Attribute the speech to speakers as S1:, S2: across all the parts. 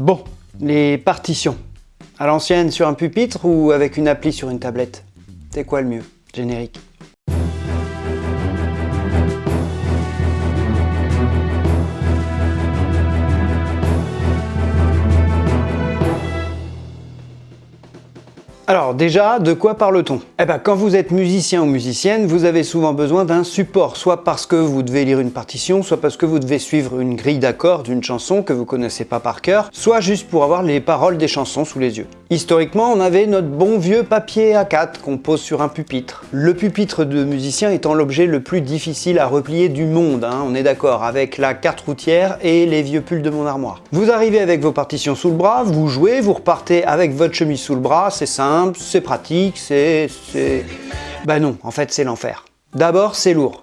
S1: Bon, les partitions. À l'ancienne sur un pupitre ou avec une appli sur une tablette? C'est quoi le mieux? Générique. Alors déjà, de quoi parle-t-on? Eh ben, quand vous êtes musicien ou musicienne, vous avez souvent besoin d'un support, soit parce que vous devez lire une partition, soit parce que vous devez suivre une grille d'accords d'une chanson que vous connaissez pas par cœur, soit juste pour avoir les paroles des chansons sous les yeux. Historiquement, on avait notre bon vieux papier A4 qu'on pose sur un pupitre. Le pupitre de musicien étant l'objet le plus difficile à replier du monde, hein, on est d'accord, avec la carte routière et les vieux pulls de mon armoire. Vous arrivez avec vos partitions sous le bras, vous jouez, vous repartez avec votre chemise sous le bras, c'est simple, c'est pratique, c'est... Bah non, en fait c'est l'enfer. D'abord, c'est lourd.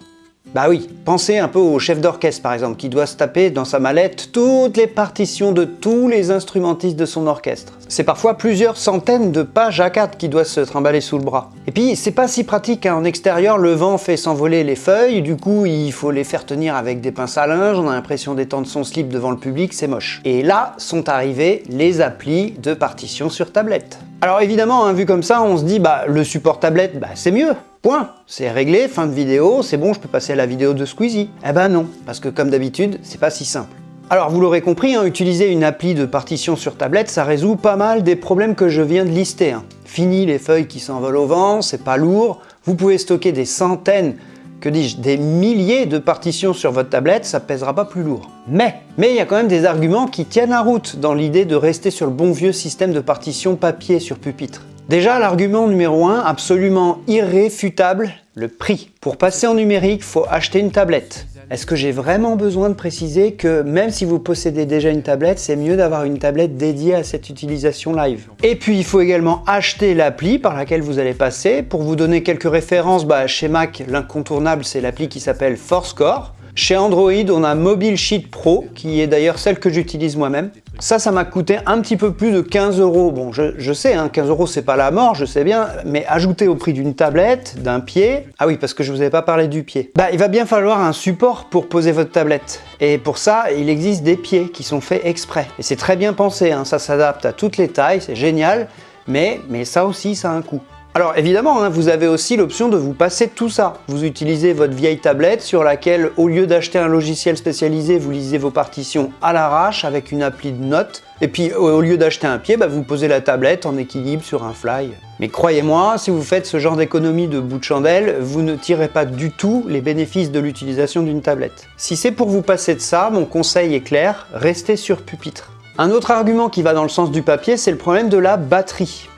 S1: Bah oui, pensez un peu au chef d'orchestre par exemple, qui doit se taper dans sa mallette toutes les partitions de tous les instrumentistes de son orchestre. C'est parfois plusieurs centaines de pages A4 qui doivent se trimballer sous le bras. Et puis, c'est pas si pratique, hein. en extérieur, le vent fait s'envoler les feuilles, du coup, il faut les faire tenir avec des pinces à linge, on a l'impression d'étendre son slip devant le public, c'est moche. Et là, sont arrivés les applis de partition sur tablette. Alors évidemment, hein, vu comme ça, on se dit, bah le support tablette, bah c'est mieux, Point C'est réglé, fin de vidéo, c'est bon, je peux passer à la vidéo de Squeezie. Eh ben non, parce que comme d'habitude, c'est pas si simple. Alors vous l'aurez compris, hein, utiliser une appli de partition sur tablette, ça résout pas mal des problèmes que je viens de lister. Hein. Fini les feuilles qui s'envolent au vent, c'est pas lourd, vous pouvez stocker des centaines, que dis-je, des milliers de partitions sur votre tablette, ça pèsera pas plus lourd. Mais, mais il y a quand même des arguments qui tiennent la route dans l'idée de rester sur le bon vieux système de partition papier sur pupitre. Déjà, l'argument numéro 1, absolument irréfutable, le prix. Pour passer en numérique, faut acheter une tablette. Est-ce que j'ai vraiment besoin de préciser que même si vous possédez déjà une tablette, c'est mieux d'avoir une tablette dédiée à cette utilisation live? Et puis il faut également acheter l'appli par laquelle vous allez passer. Pour vous donner quelques références, bah, chez Mac, l'incontournable c'est l'appli qui s'appelle ForceCore. Chez Android, on a Mobile Sheet Pro, qui est d'ailleurs celle que j'utilise moi-même. Ça, ça m'a coûté un petit peu plus de 15 euros. Bon, je, sais, hein, 15 euros, c'est pas la mort, je sais bien, mais ajouté au prix d'une tablette, d'un pied... Ah oui, parce que je vous avais pas parlé du pied. Bah, il va bien falloir un support pour poser votre tablette. Et pour ça, il existe des pieds qui sont faits exprès. Et c'est très bien pensé, hein, ça s'adapte à toutes les tailles, c'est génial, mais, mais ça aussi, ça a un coût. Alors évidemment, hein, vous avez aussi l'option de vous passer tout ça. Vous utilisez votre vieille tablette sur laquelle, au lieu d'acheter un logiciel spécialisé, vous lisez vos partitions à l'arrache avec une appli de notes. Et puis au lieu d'acheter un pied, bah, vous posez la tablette en équilibre sur un fly. Mais croyez-moi, si vous faites ce genre d'économie de bout de chandelle, vous ne tirez pas du tout les bénéfices de l'utilisation d'une tablette. Si c'est pour vous passer de ça, mon conseil est clair, restez sur pupitre. Un autre argument qui va dans le sens du papier, c'est le problème de la batterie.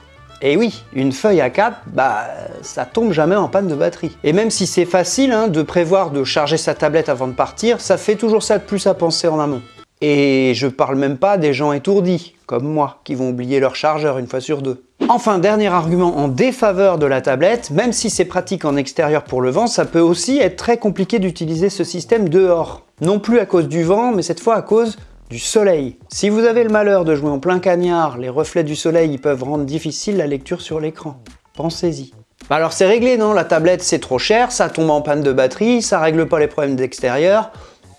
S1: Et oui, une feuille A4, bah, ça tombe jamais en panne de batterie. Et même si c'est facile hein, de prévoir de charger sa tablette avant de partir, ça fait toujours ça de plus à penser en amont. Et je parle même pas des gens étourdis, comme moi, qui vont oublier leur chargeur une fois sur deux. Enfin, dernier argument en défaveur de la tablette, même si c'est pratique en extérieur pour le vent, ça peut aussi être très compliqué d'utiliser ce système dehors. Non plus à cause du vent, mais cette fois à cause du soleil. Si vous avez le malheur de jouer en plein cagnard, les reflets du soleil peuvent rendre difficile la lecture sur l'écran. Pensez-y. Bah alors c'est réglé non, la tablette c'est trop cher, ça tombe en panne de batterie, ça règle pas les problèmes d'extérieur,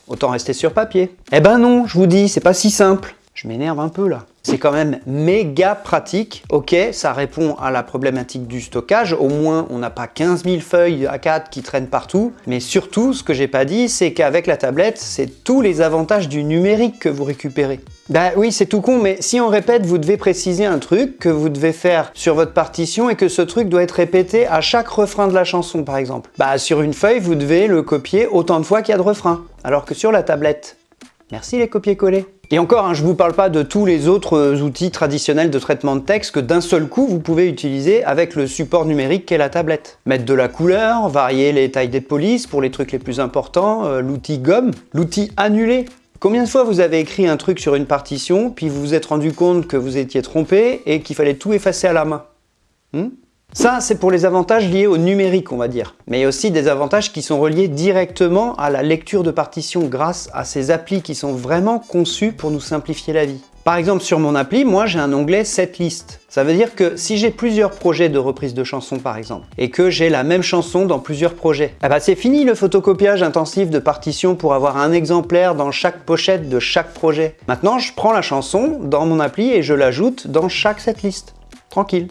S1: autant rester sur papier. Eh ben non, je vous dis, c'est pas si simple. Je m'énerve un peu là. C'est quand même méga pratique. Ok, ça répond à la problématique du stockage. Au moins, on n'a pas 15 000 feuilles A4 qui traînent partout. Mais surtout, ce que j'ai pas dit, c'est qu'avec la tablette, c'est tous les avantages du numérique que vous récupérez. Bah oui, c'est tout con, mais si on répète, vous devez préciser un truc que vous devez faire sur votre partition et que ce truc doit être répété à chaque refrain de la chanson, par exemple. Bah sur une feuille, vous devez le copier autant de fois qu'il y a de refrains, alors que sur la tablette. Merci les copier-coller. Et encore, hein, je ne vous parle pas de tous les autres euh, outils traditionnels de traitement de texte que d'un seul coup vous pouvez utiliser avec le support numérique qu'est la tablette. Mettre de la couleur, varier les tailles des polices pour les trucs les plus importants, euh, l'outil gomme, l'outil annuler. Combien de fois vous avez écrit un truc sur une partition, puis vous vous êtes rendu compte que vous étiez trompé et qu'il fallait tout effacer à la main? Hmm? Ça, c'est pour les avantages liés au numérique, on va dire. Mais il y a aussi des avantages qui sont reliés directement à la lecture de partitions grâce à ces applis qui sont vraiment conçus pour nous simplifier la vie. Par exemple, sur mon appli, moi j'ai un onglet Setlist. Ça veut dire que si j'ai plusieurs projets de reprise de chansons par exemple, et que j'ai la même chanson dans plusieurs projets, eh ben c'est fini le photocopiage intensif de partitions pour avoir un exemplaire dans chaque pochette de chaque projet. Maintenant, je prends la chanson dans mon appli et je l'ajoute dans chaque setlist. Tranquille,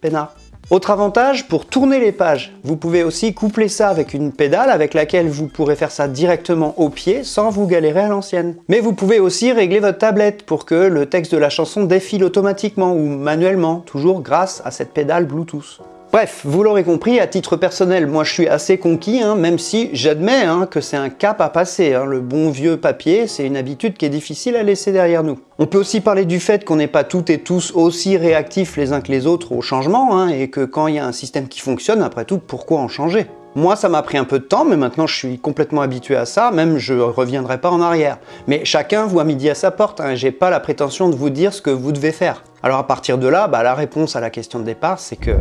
S1: peinard. Autre avantage, pour tourner les pages, vous pouvez aussi coupler ça avec une pédale avec laquelle vous pourrez faire ça directement au pied sans vous galérer à l'ancienne. Mais vous pouvez aussi régler votre tablette pour que le texte de la chanson défile automatiquement ou manuellement, toujours grâce à cette pédale Bluetooth. Bref, vous l'aurez compris, à titre personnel, moi je suis assez conquis, hein, même si j'admets hein, que c'est un cap à passer. Hein. Le bon vieux papier, c'est une habitude qui est difficile à laisser derrière nous. On peut aussi parler du fait qu'on n'est pas toutes et tous aussi réactifs les uns que les autres au changement, et que quand il y a un système qui fonctionne, après tout, pourquoi en changer? Moi, ça m'a pris un peu de temps, mais maintenant je suis complètement habitué à ça, même je reviendrai pas en arrière. Mais chacun voit midi à sa porte, hein, j'ai pas la prétention de vous dire ce que vous devez faire. Alors à partir de là, bah, la réponse à la question de départ, c'est que